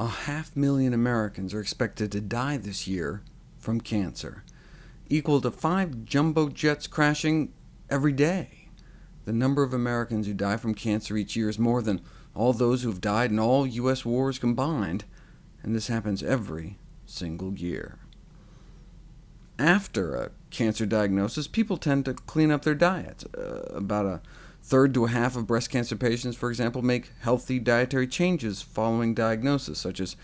a half million Americans are expected to die this year from cancer, equal to five jumbo jets crashing every day. The number of Americans who die from cancer each year is more than all those who have died in all U.S. wars combined, and this happens every single year. After a cancer diagnosis, people tend to clean up their diets. Uh, about a third to a half of breast cancer patients, for example, make healthy dietary changes following diagnosis, such as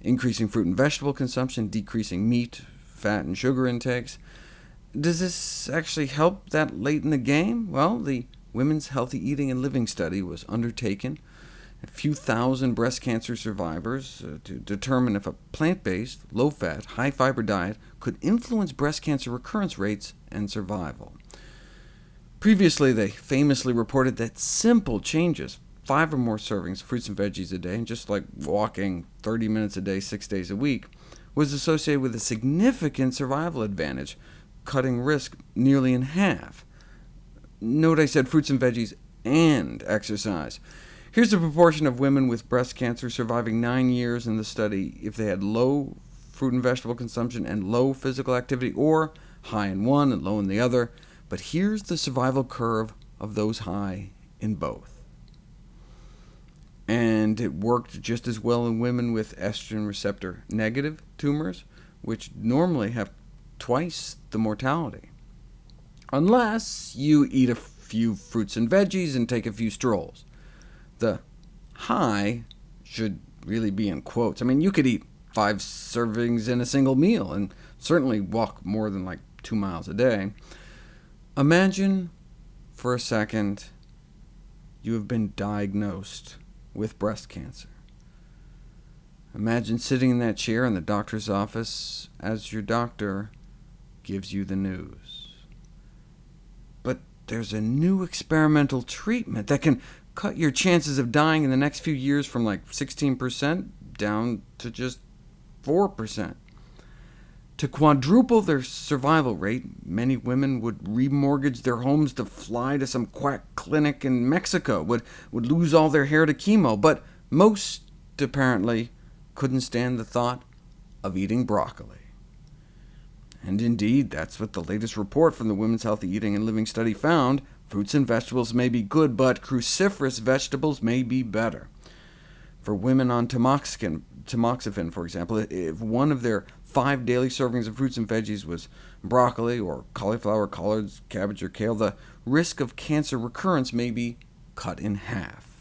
increasing fruit and vegetable consumption, decreasing meat, fat, and sugar intakes. Does this actually help that late in the game? Well, the Women's Healthy Eating and Living Study was undertaken a few thousand breast cancer survivors uh, to determine if a plant-based, low-fat, high-fiber diet could influence breast cancer recurrence rates and survival. Previously, they famously reported that simple changes, five or more servings of fruits and veggies a day, and just like walking 30 minutes a day, six days a week, was associated with a significant survival advantage, cutting risk nearly in half. Note I said fruits and veggies and exercise. Here's the proportion of women with breast cancer surviving nine years in the study if they had low fruit and vegetable consumption and low physical activity, or high in one and low in the other. But here's the survival curve of those high in both. And it worked just as well in women with estrogen receptor negative tumors, which normally have twice the mortality. Unless you eat a few fruits and veggies and take a few strolls. The high should really be in quotes. I mean, you could eat five servings in a single meal, and certainly walk more than like two miles a day. Imagine for a second you have been diagnosed with breast cancer. Imagine sitting in that chair in the doctor's office as your doctor gives you the news. But there's a new experimental treatment that can cut your chances of dying in the next few years from like 16% down to just 4%. To quadruple their survival rate, many women would remortgage their homes to fly to some quack clinic in Mexico, would, would lose all their hair to chemo, but most, apparently, couldn't stand the thought of eating broccoli. And indeed, that's what the latest report from the Women's Healthy Eating and Living Study found. Fruits and vegetables may be good, but cruciferous vegetables may be better. For women on tamoxifen, tamoxifen, for example, if one of their five daily servings of fruits and veggies was broccoli, or cauliflower, collards, cabbage, or kale, the risk of cancer recurrence may be cut in half.